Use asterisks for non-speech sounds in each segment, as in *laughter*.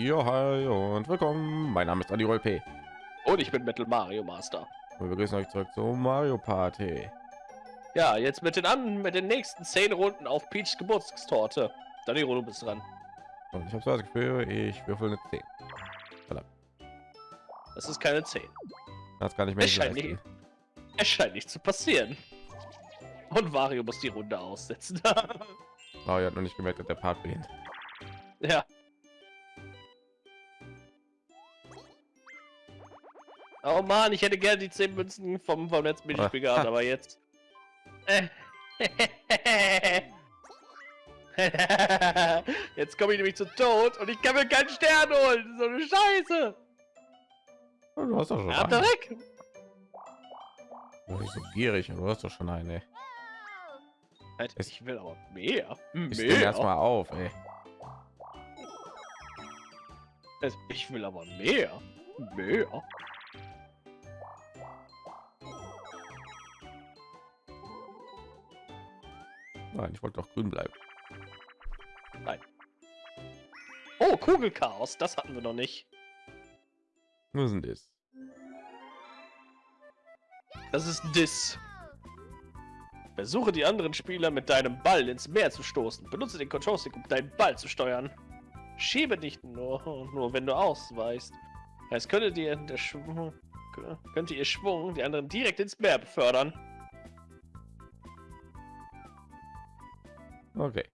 Ja, hi und willkommen. Mein Name ist Adi P. Und ich bin Metal Mario Master. Wir begrüßen euch zurück zu Mario Party. Ja, jetzt mit den an mit den nächsten zehn Runden auf Peachs Geburtstagstorte. Danilo, du bist dran. Und ich habe so das Gefühl, ich würfel eine 10. Verdammt. Das ist keine 10. Das kann ich mir nicht, es scheint nicht zu passieren. Und Mario muss die Runde aussetzen. *laughs* Mario hat noch nicht gemerkt, dass der Part beginnt. Ja. Oh man, ich hätte gerne die 10 Münzen vom, vom letzten Minispiel gehabt, aber jetzt. *laughs* jetzt komme ich nämlich zu Tod und ich kann mir keinen Stern holen. So eine Scheiße. Du hast doch schon. Ja, weg. Oh, ich so gierig, du hast doch schon eine. Ich will aber mehr. Ich mehr. erstmal auf, ey. Ich will aber mehr. Mehr. Nein, ich wollte doch grün bleiben. Nein. Oh, Kugelchaos, das hatten wir noch nicht. Was sind das? Das ist Dis. Versuche die anderen Spieler mit deinem Ball ins Meer zu stoßen. Benutze den Control Stick, um deinen Ball zu steuern. Schiebe nicht nur, nur wenn du ausweichst. Es könnte dir der Schwung, könnte ihr Schwung die anderen direkt ins Meer befördern. Okay.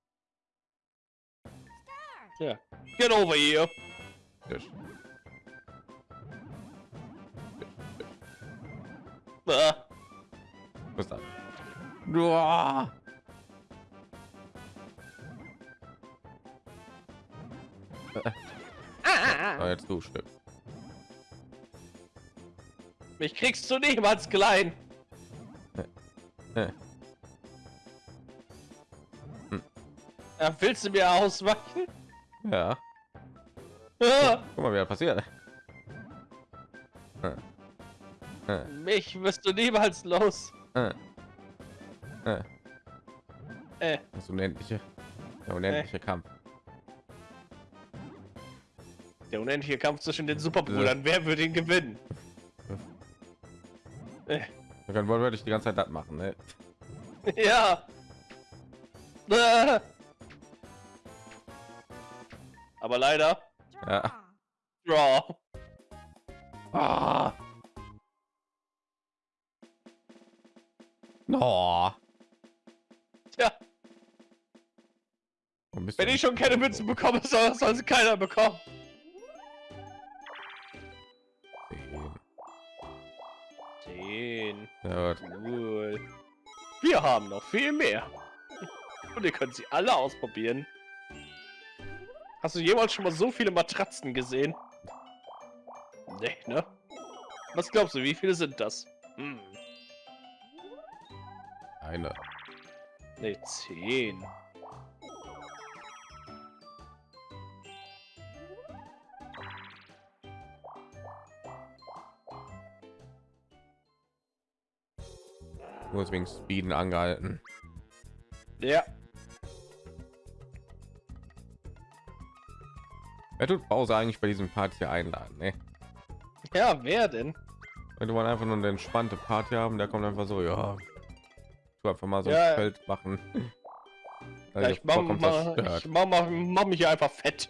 Ja. Get over here. Yes. Ah. Was das? Uah. Ah, jetzt du Stück. Mich kriegst du niemals klein. Ja, willst du mir ausweichen? Ja. ja. Guck mal, wie passiert. Mich wirst du niemals los. Äh. Das unendliche, der unendliche äh. Kampf. Der unendliche Kampf zwischen den Superbrüdern. Ja. Wer würde ihn gewinnen? Äh. Dann wollte ich die ganze Zeit das machen, ne? ja. Aber leider. Ja. Draw. Ah. No. Tja. Wenn ich schon keine Münzen bekomme, soll, soll sie keiner bekommen. Zehn. Ja, cool. Wir haben noch viel mehr. Und ihr könnt sie alle ausprobieren. Hast du jemals schon mal so viele Matratzen gesehen? Nee, ne? Was glaubst du, wie viele sind das? Hm. Eine. Ne, zehn. Nur wegen Speeden angehalten. Ja. Wer tut Pause eigentlich bei diesem Part hier einladen? Ne? Ja, wer denn? Wenn du mal einfach nur eine entspannte Party haben, der kommt einfach so, ja, du einfach mal so ja, ein Feld machen. Ja, ich mache mach, mach, mach mich einfach fett.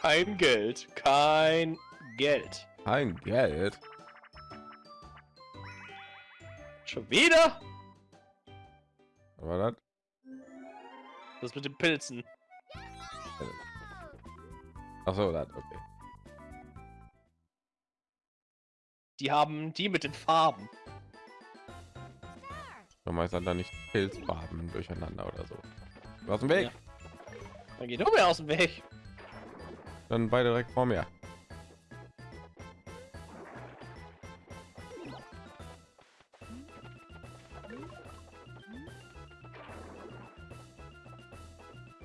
Kein Geld, kein Geld. Kein Geld. Schon wieder? Was war das? Das mit den Pilzen. Ach so, das okay. Die haben die mit den Farben. Meistens dann nicht Pilzfarben durcheinander oder so. Aus dem Weg. Ja. Dann geht du mir aus dem Weg. Dann beide direkt vor mir.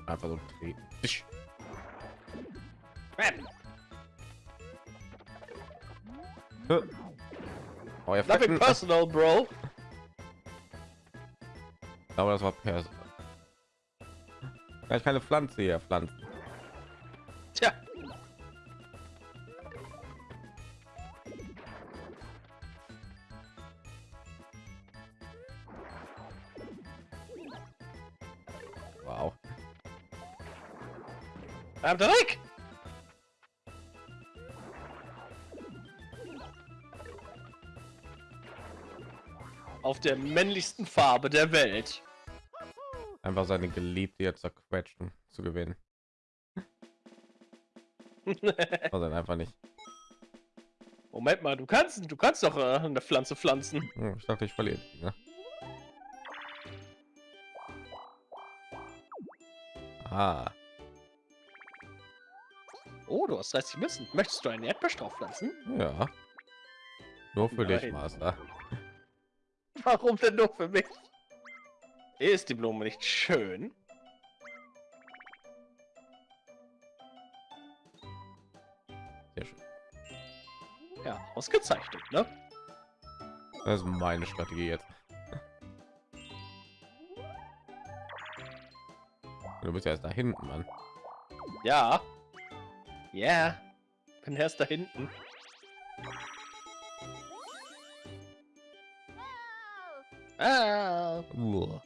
Einfach so treten. Oh, ja, Nothing personal, bro. Aber das war Perso. Ja, ich keine Pflanze hier pflanzen. I'm Dreck. Auf der männlichsten Farbe der Welt. Einfach seine Geliebte jetzt zerquetschen zu gewinnen. *laughs* Also einfach nicht. Moment mal, du kannst, du kannst doch äh, eine Pflanze pflanzen. Hm, Ich dachte, ich verliere. Ne? Ah, Oh, du hast 30 Münzen. Möchtest du einen Erdbeerstrauch pflanzen? ja. Nur für dich, Nein. Master. *laughs* Warum denn nur für mich? Ist die Blume nicht schön? Sehr schön. Ja, ausgezeichnet, ne? Das ist meine Strategie jetzt. Du bist ja erst da hinten, Mann. Ja. Ja. Bin erst da hinten. Ah. Uah.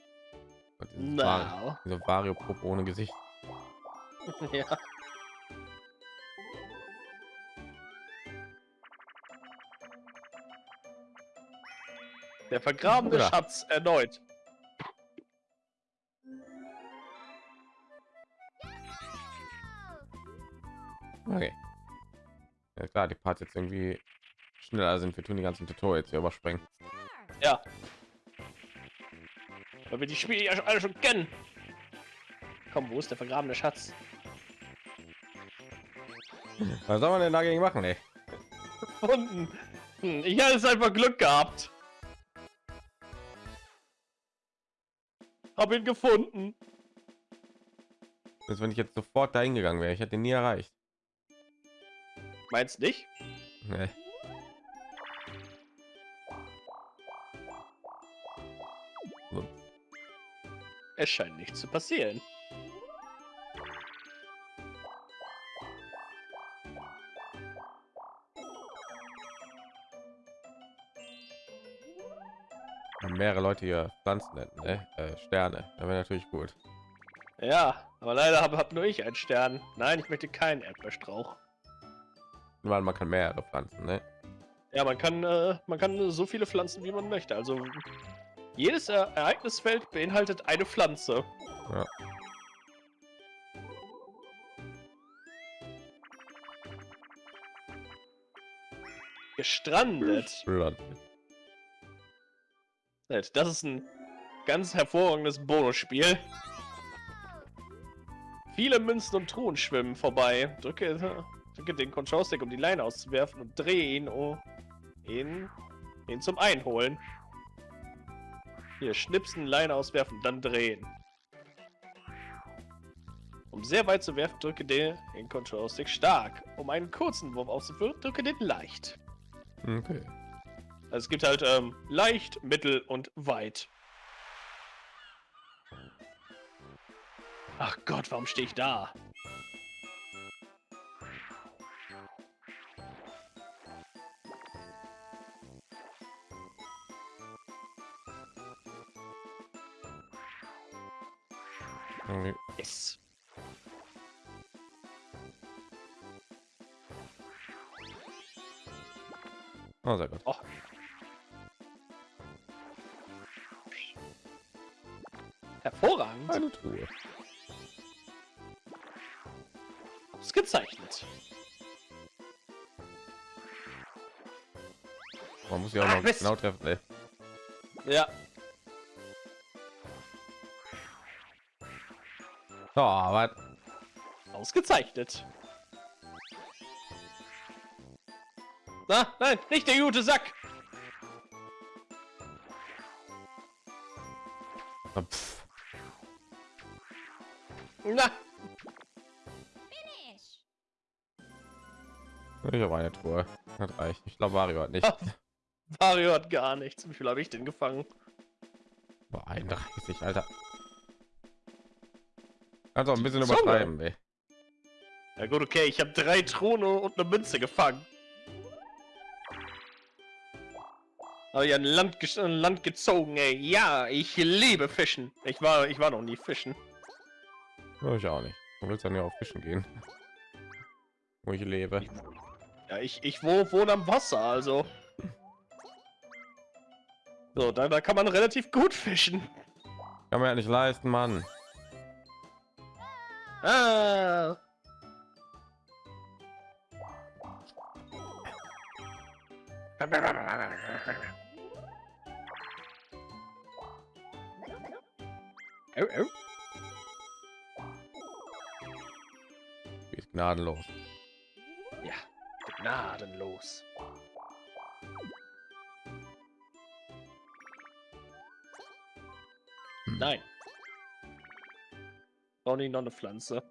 Gott, dieses No. Diese Vario Puppe ohne Gesicht. *laughs* Ja. Der vergrabene. Schatz erneut. Okay. Ja klar, die Part jetzt irgendwie schneller sind. Wir tun die ganzen Tutorials hier überspringen. Ja. Weil wir die Spiele ja schon alle schon kennen. Komm, wo ist der vergrabene Schatz? Was soll man denn dagegen machen, ey? Gefunden. Hm, ich hatte es einfach Glück gehabt. Hab ihn gefunden. Als wenn ich jetzt sofort dahin gegangen wäre. Ich hätte ihn nie erreicht. Meinst nicht? Nee. Es scheint nicht zu passieren. wenn mehrere Leute hier Pflanzen hätten, ne? äh, Sterne. Da wäre natürlich gut. Ja, aber leider habe hab nur ich einen Stern. Nein, ich möchte keinen Erdbeerstrauch. Weil man kann mehrere Pflanzen, ne? Ja, man kann, äh, man kann so viele Pflanzen, wie man möchte. Also jedes Er- Ereignisfeld beinhaltet eine Pflanze. Ja. Gestrandet. Nett, Das ist ein ganz hervorragendes Bonusspiel. Viele Münzen und Truhen schwimmen vorbei. Drücke, drücke den Control-Stick, um die Leine auszuwerfen und drehe ihn, um ihn, ihn zum Einholen. Hier, schnipsen, Leine auswerfen, dann drehen. Um sehr weit zu werfen, drücke den, den Control-Stick stark. Um einen kurzen Wurf auszuführen, drücke den leicht. Okay. Also es gibt halt ähm, leicht, mittel und weit. Ach Gott, warum stehe ich da? Oh, sehr gut. Oh. Hervorragend. Eine Truhe. Ausgezeichnet. Man muss ja auch Ah, noch Mist. genau treffen, ey. Ja. Oh, was? Ausgezeichnet. Na, nein, nicht der gute Sack. Oh, pff. Na, Ich habe eine Truhe. Das reicht. Ich glaube, Mario hat nicht. Mario hat gar nichts. Wie viel habe ich denn gefangen? Boah, 31, Alter. Also ein bisschen Zunge. übertreiben, ey. Ja gut, okay, ich habe drei Throne und eine Münze gefangen. Aber ja, ein Land, ein Land gezogen, ey. Ja, ich liebe Fischen. Ich war, ich war noch nie fischen. Ja, Ich auch nicht. Du willst dann ja auf Fischen gehen. *laughs* Wo ich lebe. Ja, ich, ich wo, wohne am Wasser, also. So, da, da kann man relativ gut fischen. Kann man ja nicht leisten, Mann. Ah. *laughs* Oh. Die ist gnadenlos. Ja, gnadenlos. Hm. Nein. Auch nicht noch eine Pflanze.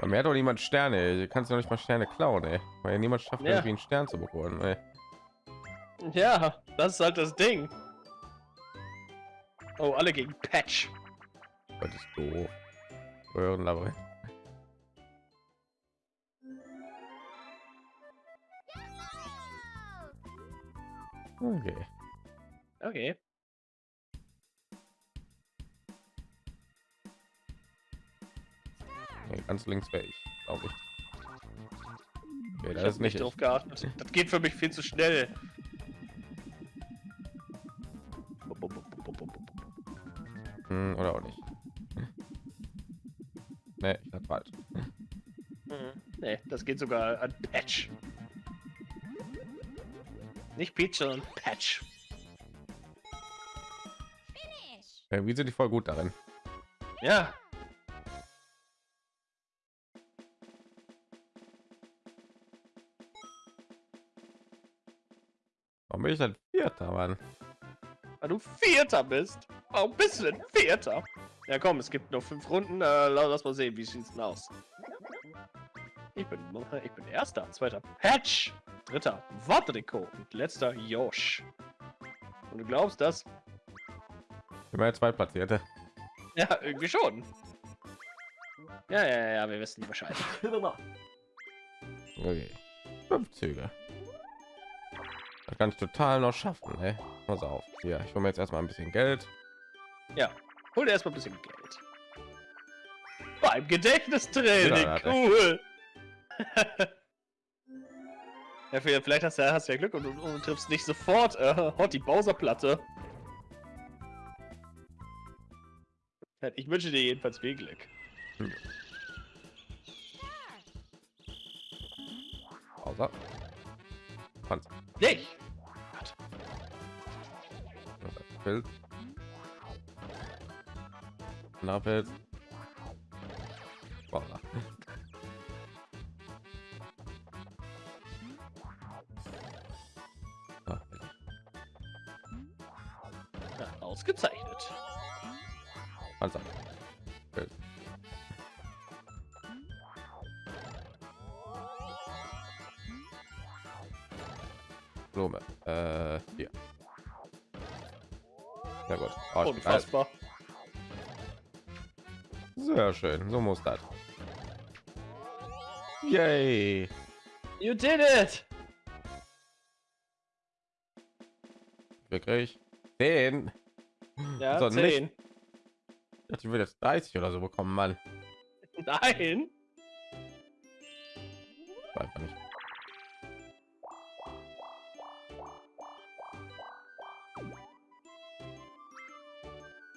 Bei mir hat doch niemand Sterne. Du kannst doch nicht mal Sterne klauen, ey. Weil niemand schafft, Ja. irgendwie einen Stern zu bekommen, ey. Ja, das ist halt das Ding. Oh, alle gegen Patch. Das ist doof. Röhrenlabyrinth. Okay. Okay. Nee, ganz links wäre ich, glaube ich. Okay, Ich das hab ist nicht ich. drauf geachtet. Das geht für mich viel zu schnell. Nee, ich hatte falsch. Nee, das geht sogar an Patch. Nicht Peach, sondern Patch. Ja, wie sind die voll gut darin? Ja. Warum bin ich dann Vierter, Mann? Weil du Vierter bist. Warum bist du denn Vierter? Ja komm, es gibt noch fünf Runden. Äh, la- lass mal sehen, wie sieht's denn aus. Ich bin, ich bin Erster, Zweiter Patch, Dritter Wadriko und letzter Josh. Und du glaubst das? Immer zwei Platzierte. Ja, irgendwie schon. Ja, ja, ja, wir wissen Bescheid. Okay. Fünf Züge. Das kann ich total noch schaffen, ey. Pass auf. Hier, ich hole mir jetzt erstmal ein bisschen Geld. Ja, hol dir erstmal ein bisschen Geld. Beim Gedächtnistraining, Ja, cool. *laughs* ja, vielleicht hast du, hast du ja Glück und, und, und triffst nicht sofort äh, Hot die Bowser-Platte. Ich wünsche dir jedenfalls viel Glück. Außer. Panzer. Nicht! Pilz. Bauer. Ah, Ja, ausgezeichnet. Panzer. Pilz. Blume. Äh, hier. Sehr gut. Oh. Unfassbar. Sehr schön, so muss das. Yay! You did it! Wirklich? 10? Ja, So, 10. Ich dachte, ich will jetzt 30 oder so bekommen, Mann. Nein! Einfach nicht.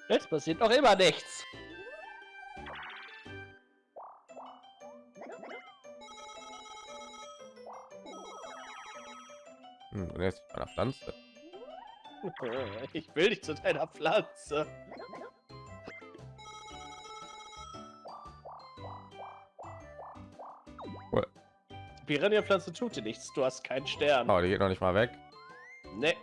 Jetzt passiert noch immer nichts. Hm, und jetzt einer Pflanze. *laughs* Ich will nicht zu deiner Pflanze. Cool. Die Piranha-Pflanze tut dir nichts. Du hast keinen Stern. Aber die geht noch nicht mal weg. Nee.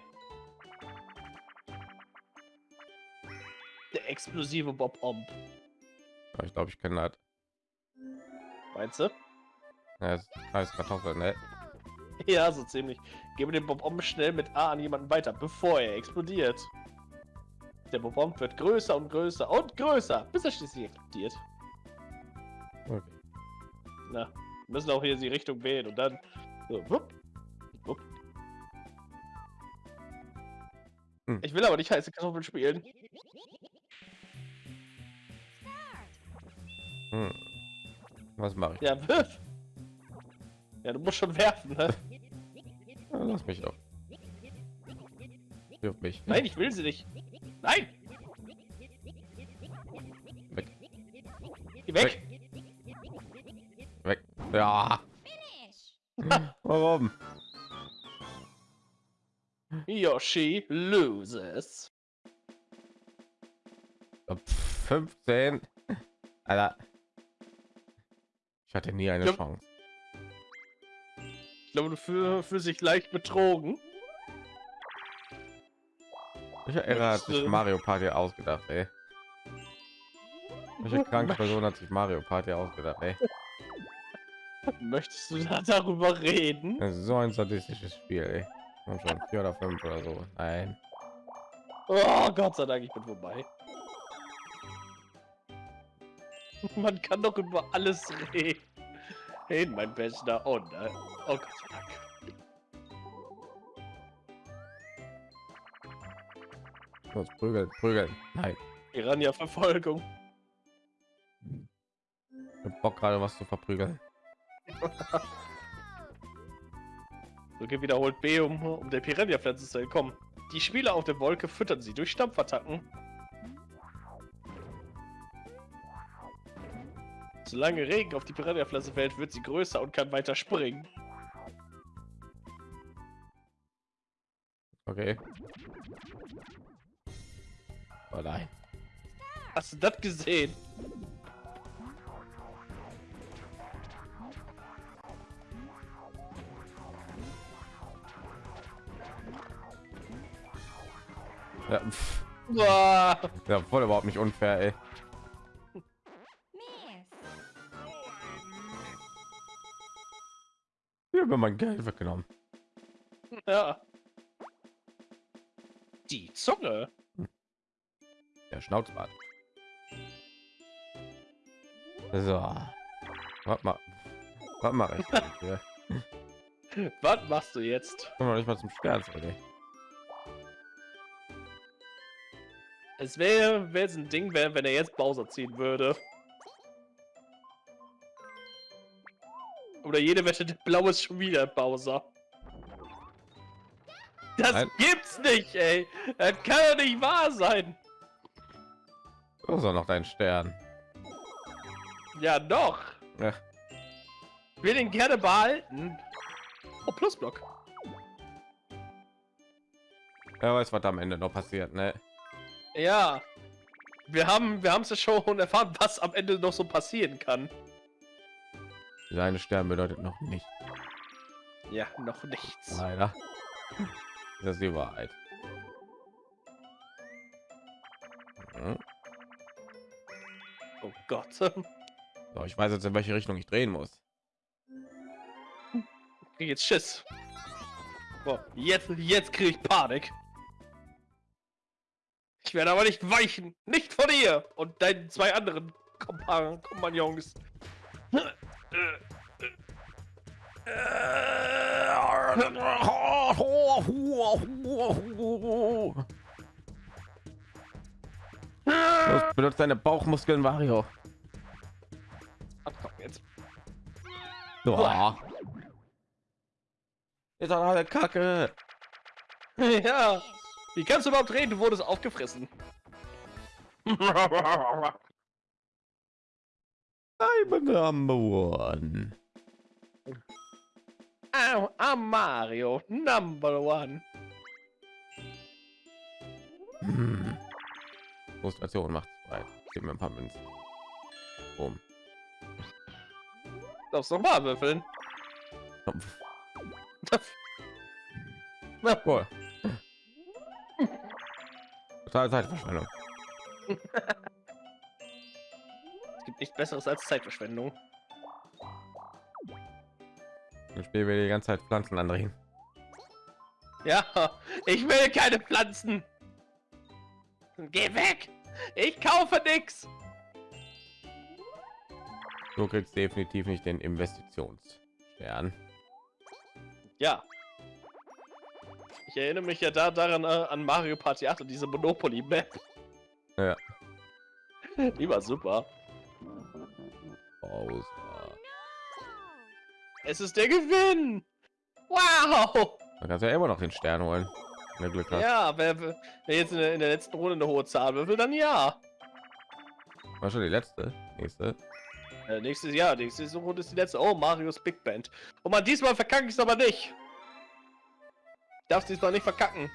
Der explosive Bob Omb. Ich glaube, ich kenne das. Meinst du? Ja, das heißt Kartoffel, ne? *laughs* Ja, so ziemlich. Gebe den Bob Omb schnell mit A an jemanden weiter, bevor er explodiert. Der Bob Omb wird größer und größer und größer, bis er schließlich explodiert. Okay. Na, wir müssen auch hier die Richtung wählen und dann so, wupp, wupp. Hm. Ich will aber nicht heiße Kartoffeln spielen. Hm. Was mache ich? Ja, *laughs* wirf. Ja, du musst schon werfen, ne? *laughs* Ja, lass mich doch. Wirf mich. Nein, ich will sie nicht. Nein! Weg. Geh weg! Weg. Ja. Warum? Yoshi loses. Pff, 15. Alter. Ich hatte nie eine. Chance. Ich glaube, du fühl- fühlst dich leicht betrogen. Welcher Ära hat sich du- Mario Party ausgedacht, ey? Welche *laughs* kranke Person hat sich Mario Party ausgedacht, ey? Möchtest du da darüber reden? Das ist so ein sadistisches Spiel, ey. Und schon vier oder fünf oder so. Nein. Oh, Gott sei Dank, ich bin vorbei. *laughs* Man kann doch über alles reden. Reden, mein Bester. Oh nein. Oh Gott sei Dank. Los, prügeln, prügeln. Nein. Piranha-Verfolgung. Ich hab Bock gerade was zu verprügeln. *laughs* Drücke wiederholt B, um, um der Piranha-Pflanze zu entkommen. Die Spieler auf der Wolke füttern sie durch Stampfattacken. Solange Regen auf die Piranha-Pflanze fällt, wird sie größer und kann weiter springen. Okay. Oh nein. Hast du das gesehen? Ja, pff, ja voll überhaupt nicht unfair, ey. Wird mein Geld weggenommen. Ja. Die Zunge. Der Schnauzbart. So. Was ma was mache ich? Was machst du jetzt? Komm noch nicht mal zum Stern, ey. Es wäre, wäre es ein Ding, wär, wenn er jetzt Bowser ziehen würde. Oder jede Wette, der Blau ist schon wieder Bowser. Das Nein. gibt's nicht, ey. Das kann doch nicht wahr sein. Du hast auch noch deinen Stern. Ja, doch. Ja. Ich will den gerne behalten. Oh, Plusblock. Wer weiß, was am Ende noch passiert, ne? Ja. Wir haben wir haben es ja schon erfahren, was am Ende noch so passieren kann. Dieser eine Stern bedeutet noch nicht. Ja, noch nichts. Leider. Das ist die Wahrheit. Mhm. Oh Gott. *laughs* So, ich weiß jetzt, in welche Richtung ich drehen muss. jetzt Schiss. Boah, jetzt, jetzt krieg ich Panik. Ich werde aber nicht weichen. Nicht von dir und deinen zwei anderen Kompa Kompagnons. Los, benutzt deine Bauchmuskeln, Mario. Ach, komm jetzt. Boah. Ist doch alle Kacke. *laughs* Ja. Wie kannst du überhaupt reden? Du wurdest aufgefressen. *laughs* I'm number one. I'm, I'm Mario, number one. Hm. Frustration macht frei. Gib mir ein paar Münzen. Boom. Darfst noch mal würfeln. *laughs* Na, Cool. Total Zeitverschwendung. *laughs* gibt nichts Besseres als Zeitverschwendung. Dann spielen wir die ganze Zeit Pflanzen andrehen. Ja, *laughs* ich will keine Pflanzen. Geh weg. Ich kaufe nichts. Du kriegst definitiv nicht den Investitionsstern. Ja. Ich erinnere mich ja da daran äh, an Mario Party 8 und diese Monopoly Map. Ja. *laughs* Die war super. Bowser. Es ist der Gewinn. Wow. Man kann ja immer noch den Stern holen. Wenn du Glück hast. Ja, wer, wer jetzt in der, in der letzten Runde eine hohe Zahl würfelt, dann ja. War schon die letzte. Nächste. Äh, nächstes Jahr, nächste Runde ist die letzte. Oh, Marios Big Band. Und man diesmal verkacke ich es aber nicht. Ich darf diesmal nicht verkacken.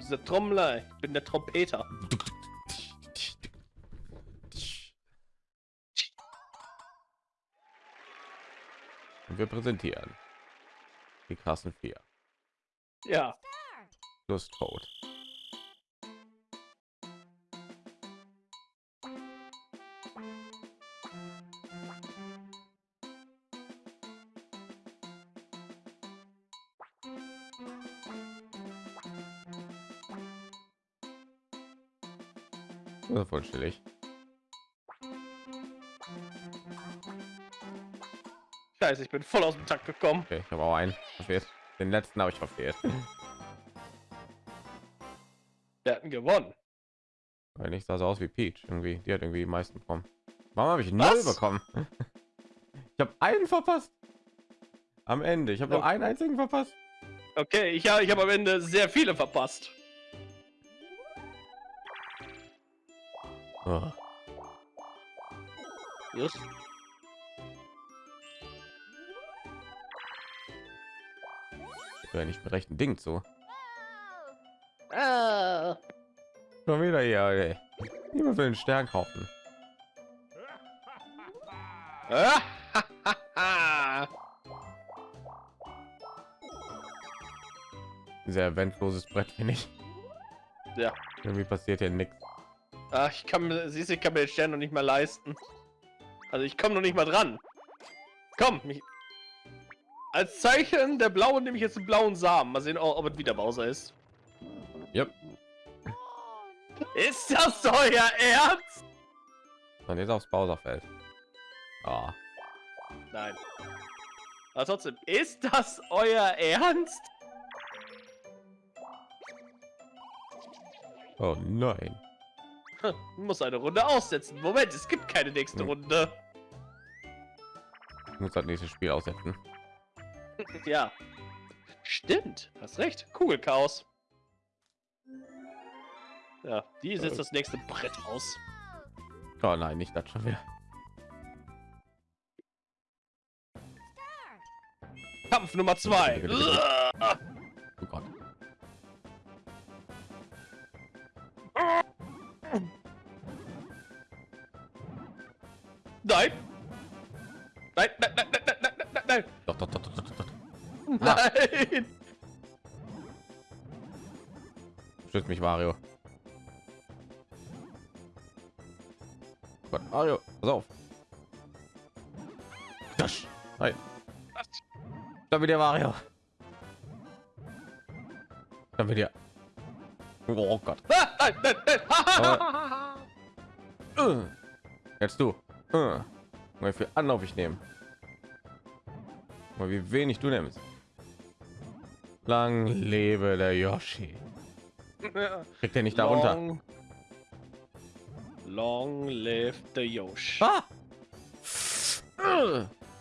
Diese Trommler, ich bin der Trompeter. Und wir präsentieren die Kassen 4 Ja, plus Tod. Das scheiße, ich bin voll aus dem Takt gekommen. Okay, ich habe auch einen verfehlt. Den letzten habe ich verfehlt. *laughs* Wir hatten gewonnen. Weil nicht sah so aus wie Peach irgendwie. Die hat irgendwie die meisten bekommen. Warum habe ich null bekommen? *laughs* Ich habe einen verpasst. Am Ende. Ich habe nur Oh. einen einzigen verpasst. Okay, ich, ja, ich habe am Ende sehr viele verpasst. Oh. Just. Wäre nicht mit rechten Ding zu. Ah. Schon wieder hier. Ey. Niemand will den Stern kaufen. *laughs* Sehr eventloses Brett finde ich. Ja. Irgendwie passiert hier nichts. Ah, ich kann mir, siehst du, ich kann mir den Stern noch nicht mal leisten. Also ich komme noch nicht mal dran. Komm, mich. Als Zeichen der blauen nehme ich jetzt einen blauen Samen. Mal sehen, ob es wieder Bowser ist. Yep. Ist das euer Ernst? Und jetzt aufs Bowserfeld. Ah, Nein. Aber trotzdem, ist das euer Ernst? oh nein. Hm, Muss eine Runde aussetzen. Moment, es gibt keine nächste Hm. Runde. Ich muss das nächste Spiel aussetzen. *laughs* Ja. Stimmt, hast recht. Kugelchaos. Ja, die setzt das nächste Brett aus. Oh nein, nicht das schon wieder. Kampf Nummer zwei. Mario. Gott, Mario, pass auf. Das. Nein. Dann wieder Mario. Dann wieder. Oh Gott. Äh. Jetzt du. Äh. Mal viel Anlauf ich nehme. Mal wie wenig du nimmst. Lang lebe der Yoshi. Kriegt er nicht darunter. Long, long live the Yoshi. Ah!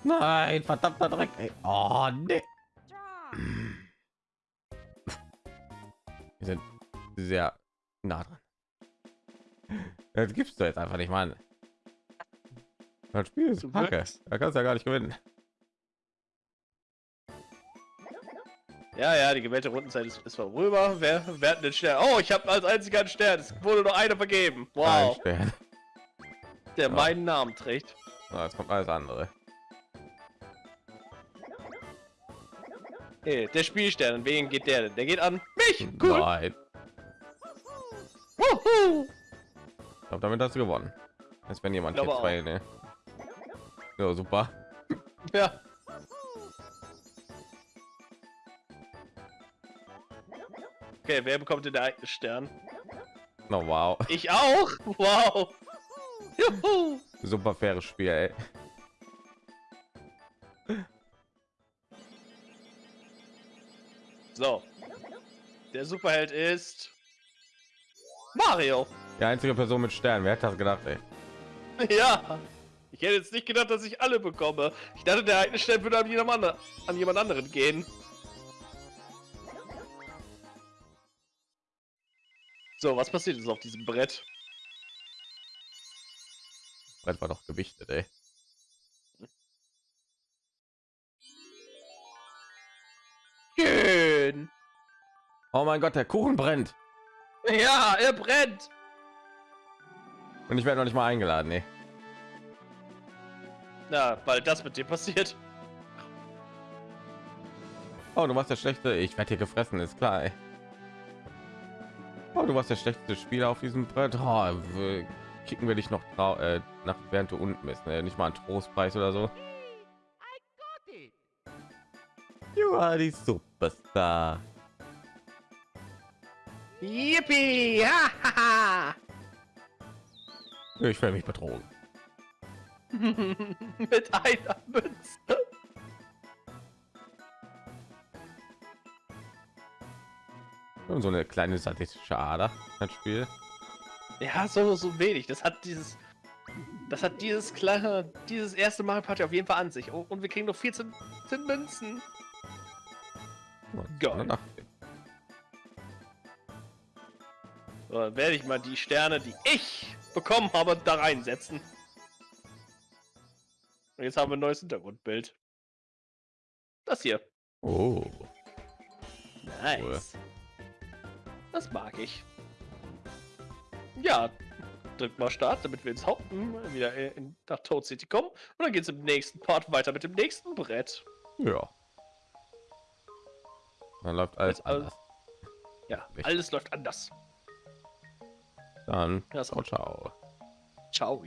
Nein, verdammter Dreck. Ey. Oh, nee. Wir sind sehr nah dran. Das gibst du jetzt einfach nicht, Mann. Das Spiel ist kacke. Da kannst du ja gar nicht gewinnen. Ja, ja, die gewählte Rundenzeit ist, ist vorüber. Wer, wer hat den Stern? Oh, ich habe als einziger einen Stern. Es wurde nur einer vergeben. Wow, der Ja. meinen Namen trägt. Na, jetzt kommt alles andere. Hey, der Spielstern, an wen geht der denn? Der geht an mich. Cool. Nein. Wuhu! Ich glaube, damit hast du gewonnen. Als wenn jemand hier zwei, ne? Ja, super. Ja. Okay, wer bekommt den Ereignisstern? No, wow. Ich auch. Wow. Juhu. Super faires Spiel, ey. So. Der Superheld ist Mario. Die einzige Person mit Stern. Wer hat das gedacht, ey? *laughs* Ja. Ich hätte jetzt nicht gedacht, dass ich alle bekomme. Ich dachte, der würde an jemand, andere, an jemand anderen gehen. So, was passiert jetzt auf diesem Brett? Brett war doch gewichtet, ey. Schön. Oh mein Gott, der Kuchen brennt. Ja, er brennt. Und ich werde noch nicht mal eingeladen, ey. Na, weil das mit dir passiert. Oh, du warst der schlechte. Ich werde hier gefressen, ist klar, ey. Oh, du warst der schlechteste Spieler auf diesem Brett. Oh, kicken wir dich noch äh, nach während du unten bist. Ne? Nicht mal ein Trostpreis oder so. You are the superstar. Yippie! Ich werde mich betrogen. *laughs* mit einer Münze. Und so eine kleine sadistische Ader. Das Spiel. Ja, so, so wenig. Das hat dieses. Das hat dieses kleine, dieses erste Mario Party auf jeden Fall an sich. Oh, und wir kriegen noch 14, 14 Münzen. Geil. So, dann werde ich mal die Sterne, die ich bekommen habe, da reinsetzen. Und jetzt haben wir ein neues Hintergrundbild. Das hier. Oh. Nice. Das mag ich. Ja, drückt mal Start, damit wir ins Haupt hm, wieder in, nach Toad City kommen. Und dann geht es im nächsten Part weiter mit dem nächsten Brett. Ja. Dann läuft alles Jetzt alles- anders. Ja, Richtig. alles läuft anders. Dann Ja, ciao, ciao. Ciao.